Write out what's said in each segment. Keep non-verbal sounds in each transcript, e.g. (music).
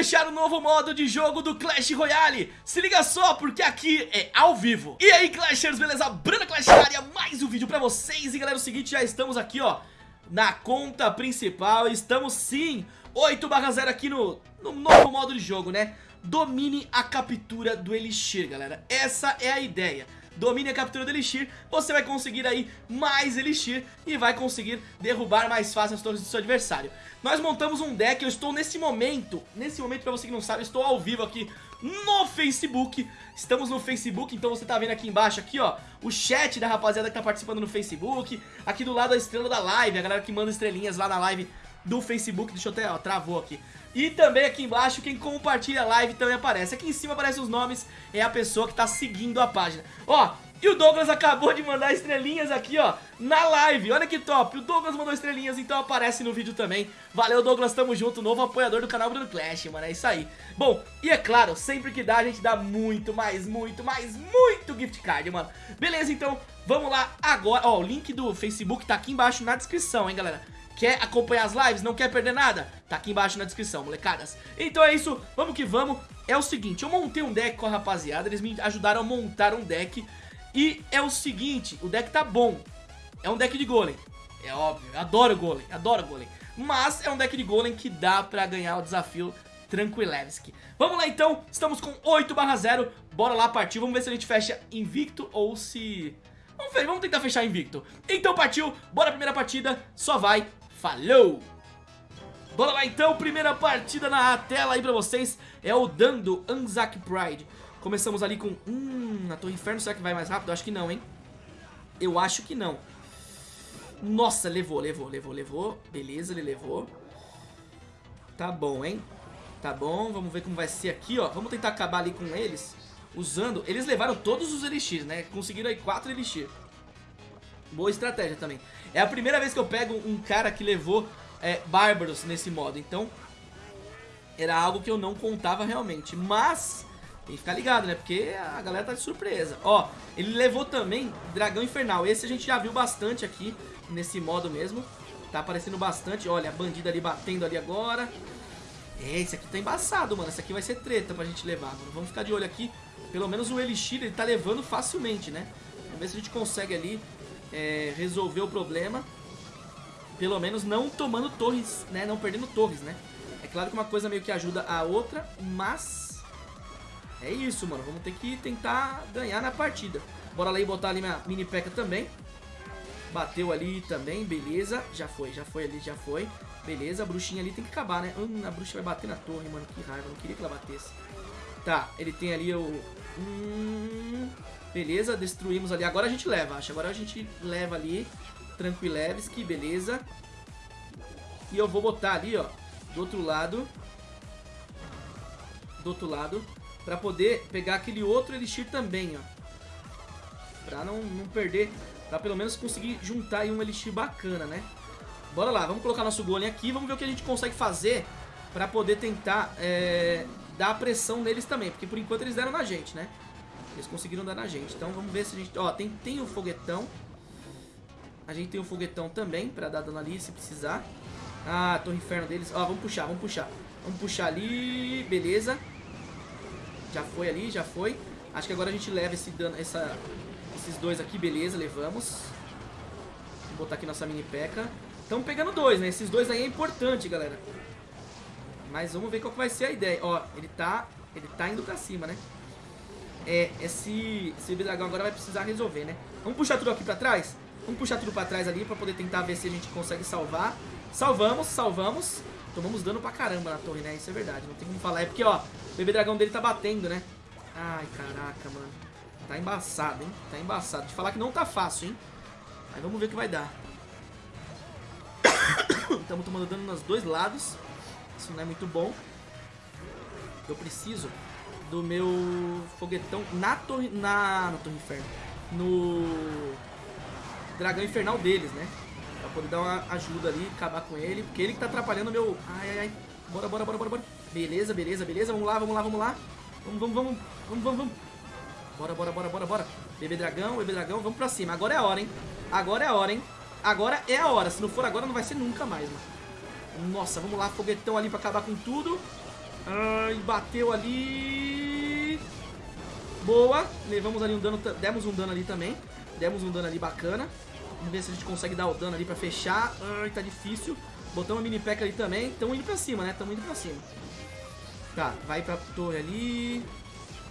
fechar o novo modo de jogo do Clash Royale. Se liga só, porque aqui é ao vivo. E aí Clashers, beleza? Bruna Clash área, mais um vídeo pra vocês. E galera, é o seguinte, já estamos aqui ó Na conta principal, estamos sim 8 0 aqui no, no novo modo de jogo, né? Domine a captura do Elixir, galera. Essa é a ideia domine a captura do Elixir, você vai conseguir aí mais Elixir e vai conseguir derrubar mais fácil as torres do seu adversário. Nós montamos um deck, eu estou nesse momento, nesse momento pra você que não sabe, eu estou ao vivo aqui no Facebook. Estamos no Facebook, então você tá vendo aqui embaixo aqui, ó O chat da rapaziada que tá participando no Facebook. Aqui do lado a estrela da live, a galera que manda estrelinhas lá na live do Facebook Deixa eu até, ó, travou aqui e também aqui embaixo, quem compartilha a live também aparece. Aqui em cima aparecem os nomes, é a pessoa que tá seguindo a página. Ó, e o Douglas acabou de mandar estrelinhas aqui, ó, na live. Olha que top. O Douglas mandou estrelinhas, então aparece no vídeo também. Valeu, Douglas, tamo junto. Novo apoiador do canal Bruno Clash, mano. É isso aí. Bom, e é claro, sempre que dá, a gente dá muito, mais, muito, mais, muito gift card, mano. Beleza, então, vamos lá agora. Ó, o link do Facebook tá aqui embaixo na descrição, hein, galera. Quer acompanhar as lives? Não quer perder nada? Tá aqui embaixo na descrição, molecadas. Então é isso, vamos que vamos. É o seguinte, eu montei um deck com a rapaziada, eles me ajudaram a montar um deck. E é o seguinte, o deck tá bom. É um deck de golem. É óbvio, eu adoro golem, adoro golem. Mas é um deck de golem que dá pra ganhar o desafio Tranquilevski. Vamos lá então, estamos com 8 barra 0, bora lá partir, vamos ver se a gente fecha invicto ou se... Vamos ver, vamos tentar fechar invicto. Então partiu, bora primeira partida, só vai Falou! Bora lá então, primeira partida na tela aí pra vocês É o Dando Anzac Pride Começamos ali com... Hum, a Torre Inferno, será que vai mais rápido? Acho que não, hein? Eu acho que não Nossa, levou, levou, levou, levou Beleza, ele levou Tá bom, hein? Tá bom, vamos ver como vai ser aqui, ó Vamos tentar acabar ali com eles Usando... Eles levaram todos os Elixir, né? Conseguiram aí 4 Elixir Boa estratégia também. É a primeira vez que eu pego um cara que levou é, Bárbaros nesse modo, então era algo que eu não contava realmente. Mas tem que ficar ligado, né? Porque a galera tá de surpresa. Ó, ele levou também Dragão Infernal. Esse a gente já viu bastante aqui nesse modo mesmo. Tá aparecendo bastante. Olha, a bandida ali batendo ali agora. É, esse aqui tá embaçado, mano. Esse aqui vai ser treta pra gente levar, mano. Vamos ficar de olho aqui. Pelo menos o Elixir ele tá levando facilmente, né? Vamos ver se a gente consegue ali é, resolver o problema. Pelo menos não tomando torres, né? Não perdendo torres, né? É claro que uma coisa meio que ajuda a outra, mas... É isso, mano. Vamos ter que tentar ganhar na partida. Bora lá e botar ali minha mini peca também. Bateu ali também, beleza. Já foi, já foi ali, já foi. Beleza, a bruxinha ali tem que acabar, né? Hum, a bruxa vai bater na torre, mano. Que raiva, não queria que ela batesse. Tá, ele tem ali o... Hum... Beleza, destruímos ali. Agora a gente leva, acho. Agora a gente leva ali. Tranquilevski, beleza. E eu vou botar ali, ó. Do outro lado. Do outro lado. Pra poder pegar aquele outro Elixir também, ó. Pra não, não perder. Pra pelo menos conseguir juntar aí um Elixir bacana, né? Bora lá, vamos colocar nosso golem aqui. Vamos ver o que a gente consegue fazer pra poder tentar é, dar pressão neles também. Porque por enquanto eles deram na gente, né? Eles conseguiram dar na gente. Então vamos ver se a gente... Ó, tem, tem o foguetão. A gente tem o foguetão também pra dar dano ali se precisar. Ah, torre inferno deles. Ó, vamos puxar, vamos puxar. Vamos puxar ali. Beleza. Já foi ali, já foi. Acho que agora a gente leva esse dano, essa, esses dois aqui. Beleza, levamos. Vou botar aqui nossa mini peca. Estamos pegando dois, né? Esses dois aí é importante, galera. Mas vamos ver qual vai ser a ideia. Ó, ele tá, ele tá indo pra cima, né? É, esse, esse dragão agora vai precisar resolver, né? Vamos puxar tudo aqui pra trás? Vamos puxar tudo pra trás ali pra poder tentar ver se a gente consegue salvar. Salvamos, salvamos. Tomamos dano pra caramba na torre, né? Isso é verdade, não tem como falar. É porque, ó, o bebê dragão dele tá batendo, né? Ai, caraca, mano. Tá embaçado, hein? Tá embaçado. De falar que não tá fácil, hein? Aí vamos ver o que vai dar. (coughs) Estamos tomando dano nos dois lados. Isso não é muito bom. Eu preciso do meu foguetão na torre, na, na torre inferno, no dragão infernal deles, né? Pra poder dar uma ajuda ali, acabar com ele, porque ele que tá atrapalhando o meu... Ai, ai, ai. Bora, bora, bora, bora, bora. Beleza, beleza, beleza. Vamos lá, vamos lá, vamos lá. Vamos, vamos, vamos, vamos, vamos, vamos. Bora, bora, bora, bora, bora. Bebê dragão, bebê dragão, vamos pra cima. Agora é a hora, hein? Agora é a hora, hein? Agora é a hora. Se não for agora, não vai ser nunca mais, mano. Nossa, vamos lá, foguetão ali pra acabar com tudo. Ai, bateu ali. Boa. Levamos ali um dano, demos um dano ali também. Demos um dano ali bacana. Vamos ver se a gente consegue dar o dano ali pra fechar. Ai, tá difícil. Botamos a mini pack ali também. Tamo indo pra cima, né? Tamo indo pra cima. Tá, vai pra torre ali.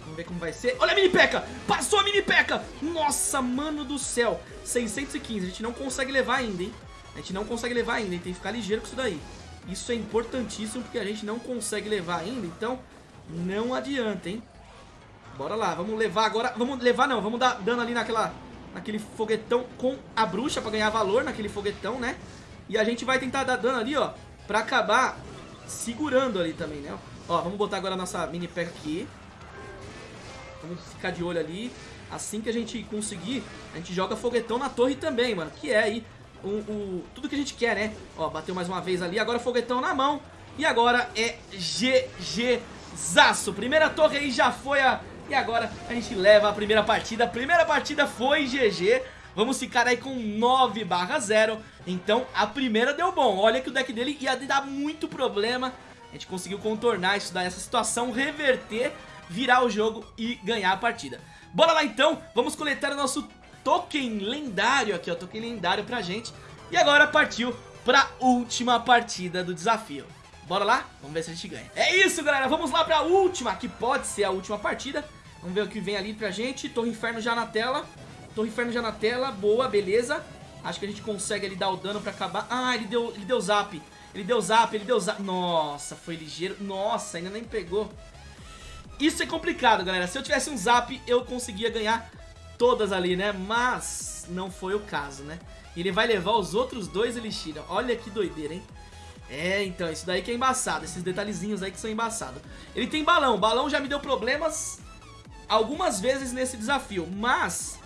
Vamos ver como vai ser. Olha a mini peca! Passou a mini peca! Nossa, mano do céu. 615. A gente não consegue levar ainda, hein? A gente não consegue levar ainda, hein? Tem que ficar ligeiro com isso daí. Isso é importantíssimo porque a gente não consegue levar ainda, então não adianta, hein? Bora lá, vamos levar agora... Vamos levar não, vamos dar dano ali naquela, naquele foguetão com a bruxa pra ganhar valor naquele foguetão, né? E a gente vai tentar dar dano ali, ó, pra acabar segurando ali também, né? Ó, vamos botar agora a nossa mini pack aqui. Vamos ficar de olho ali. Assim que a gente conseguir, a gente joga foguetão na torre também, mano. Que é aí o, o, tudo que a gente quer, né? Ó, bateu mais uma vez ali, agora foguetão na mão. E agora é GG Zaço. Primeira torre aí já foi a... E agora a gente leva a primeira partida. A primeira partida foi GG. Vamos ficar aí com 9 barra 0. Então a primeira deu bom. Olha que o deck dele ia dar muito problema. A gente conseguiu contornar isso daí, essa situação, reverter, virar o jogo e ganhar a partida. Bora lá então, vamos coletar o nosso token lendário aqui, ó, token lendário pra gente. E agora partiu pra última partida do desafio. Bora lá? Vamos ver se a gente ganha. É isso, galera. Vamos lá pra última, que pode ser a última partida. Vamos ver o que vem ali pra gente. Torre Inferno já na tela. Torre Inferno já na tela. Boa, beleza. Acho que a gente consegue ali dar o dano pra acabar. Ah, ele deu, ele deu zap. Ele deu zap, ele deu zap. Nossa, foi ligeiro. Nossa, ainda nem pegou. Isso é complicado, galera. Se eu tivesse um zap, eu conseguia ganhar todas ali, né? Mas não foi o caso, né? Ele vai levar os outros dois Elixir. Olha que doideira, hein? É, então, isso daí que é embaçado. Esses detalhezinhos aí que são embaçados. Ele tem balão. Balão já me deu problemas algumas vezes nesse desafio. Mas,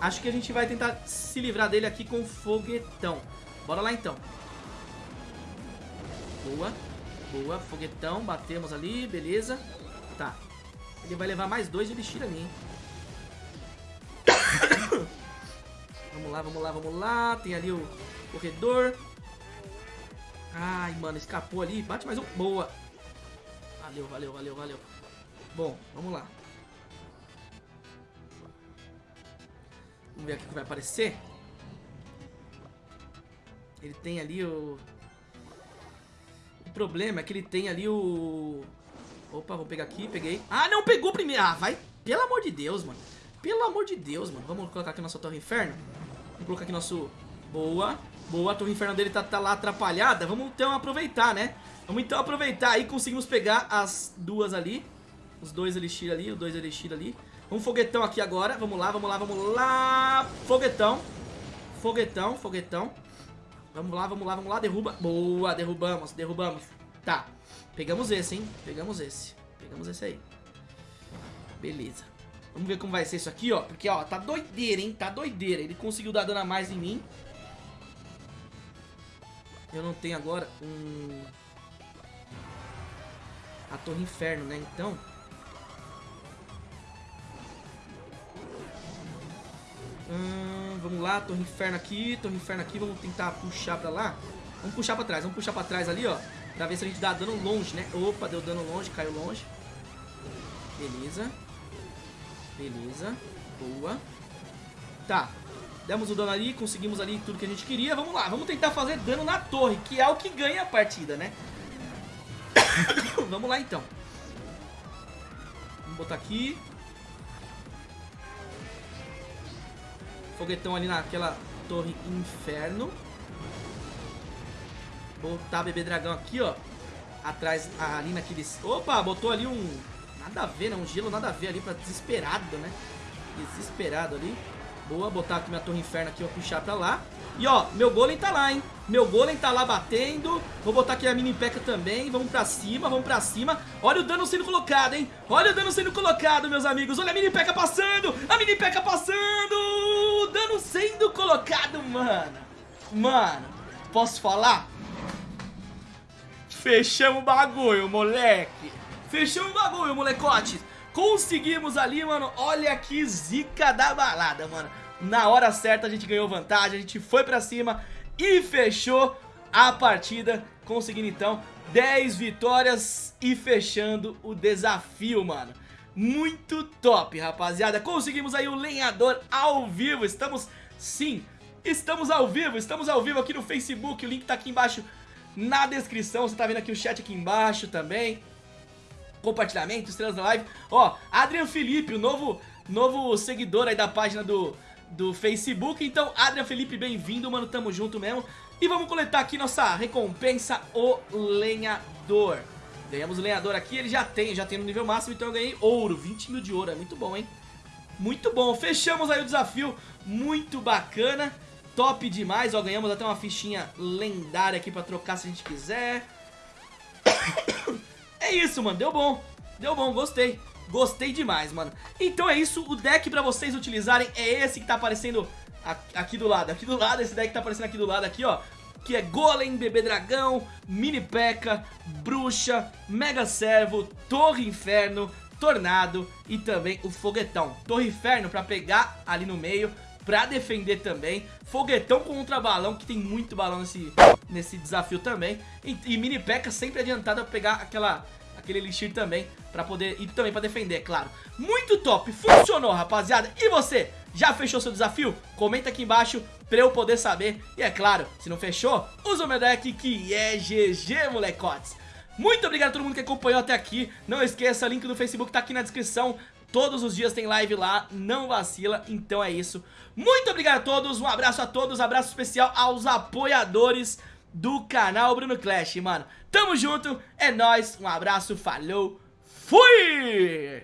acho que a gente vai tentar se livrar dele aqui com foguetão. Bora lá, então. Boa. Boa. Foguetão. Batemos ali. Beleza. Tá. Ele vai levar mais dois de elixir ali, hein? (coughs) vamos lá, vamos lá, vamos lá. Tem ali o corredor. Ai, mano, escapou ali. Bate mais um. Boa. Valeu, valeu, valeu, valeu. Bom, vamos lá. Vamos ver aqui o que vai aparecer. Ele tem ali o... O problema é que ele tem ali o... Opa, vou pegar aqui, peguei. Ah, não, pegou primeiro. Ah, vai. Pelo amor de Deus, mano. Pelo amor de Deus, mano. Vamos colocar aqui nossa Torre Inferno. Vamos colocar aqui nosso... Boa. Boa, a Torre Inferno dele tá, tá lá atrapalhada. Vamos então aproveitar, né? Vamos então aproveitar. Aí conseguimos pegar as duas ali. Os dois Elixir ali, os dois Elixir ali. Um foguetão aqui agora. Vamos lá, vamos lá, vamos lá. Foguetão. Foguetão, foguetão. Vamos lá, vamos lá, vamos lá. Derruba. Boa, derrubamos, derrubamos. Tá. Pegamos esse, hein? Pegamos esse. Pegamos esse aí. Beleza. Vamos ver como vai ser isso aqui, ó. Porque, ó, tá doideira, hein? Tá doideira. Ele conseguiu dar dano a mais em mim. Eu não tenho agora um... A Torre Inferno, né? Então... Hum, vamos lá, Torre Inferno aqui, Torre Inferno aqui. Vamos tentar puxar pra lá. Vamos puxar pra trás, vamos puxar pra trás ali, ó. Pra ver se a gente dá dano longe, né? Opa, deu dano longe, caiu longe. Beleza. Beleza. Boa. Tá. Demos o dano ali, conseguimos ali tudo que a gente queria. Vamos lá, vamos tentar fazer dano na torre, que é o que ganha a partida, né? (coughs) vamos lá, então. Vamos botar aqui. Foguetão ali naquela torre inferno. Botar bebê dragão aqui, ó. Atrás, ali naqueles... Opa, botou ali um... Nada a ver, né? Um gelo nada a ver ali pra desesperado, né? Desesperado ali. Boa, botar aqui minha torre inferno aqui, vou puxar pra lá. E ó, meu golem tá lá, hein? Meu golem tá lá batendo. Vou botar aqui a mini peca também. Vamos pra cima, vamos pra cima. Olha o dano sendo colocado, hein? Olha o dano sendo colocado, meus amigos. Olha a mini peca passando. A mini mano. Mano, posso falar? Fechamos o bagulho, moleque. Fechamos o bagulho, molecote. Conseguimos ali, mano. Olha que zica da balada, mano. Na hora certa a gente ganhou vantagem, a gente foi pra cima e fechou a partida, conseguindo então 10 vitórias e fechando o desafio, mano. Muito top, rapaziada. Conseguimos aí o lenhador ao vivo. Estamos, sim, estamos ao vivo. Estamos ao vivo aqui no Facebook. O link tá aqui embaixo na descrição. Você tá vendo aqui o chat aqui embaixo também. Compartilhamento, estrelas na live. Ó, Adrian Felipe, o novo, novo seguidor aí da página do, do Facebook. Então, Adrian Felipe, bem-vindo, mano. Tamo junto mesmo. E vamos coletar aqui nossa recompensa, o lenhador. Ganhamos o lenhador aqui, ele já tem, já tem no nível máximo, então eu ganhei ouro, 20 mil de ouro, é muito bom, hein? Muito bom, fechamos aí o desafio, muito bacana, top demais, ó, ganhamos até uma fichinha lendária aqui pra trocar se a gente quiser. (coughs) É isso, mano, deu bom, deu bom, gostei, gostei demais, mano. Então é isso, o deck pra vocês utilizarem é esse que tá aparecendo aqui do lado, aqui do lado, esse deck tá aparecendo aqui do lado, aqui, ó. Que é Golem, Bebê Dragão, Mini P.E.K.K.A, Bruxa, Mega Servo, Torre Inferno, Tornado e também o Foguetão. Torre Inferno pra pegar ali no meio, pra defender também. Foguetão contra balão, que tem muito balão nesse, nesse desafio também. E, e Mini P.E.K.K.A sempre adiantado a pegar aquela aquele elixir também pra poder, e também pra defender, é claro. Muito top, funcionou rapaziada, e você, já fechou seu desafio? Comenta aqui embaixo pra eu poder saber, e é claro, se não fechou, usa o meu deck que é GG molecotes. Muito obrigado a todo mundo que acompanhou até aqui, não esqueça, o link do Facebook tá aqui na descrição, Todos os dias tem live lá, não vacila, então é isso. Muito obrigado a todos, um abraço a todos, abraço especial aos apoiadores do canal Bruno Clash, mano. Tamo junto, é nóis, um abraço, falou, fui!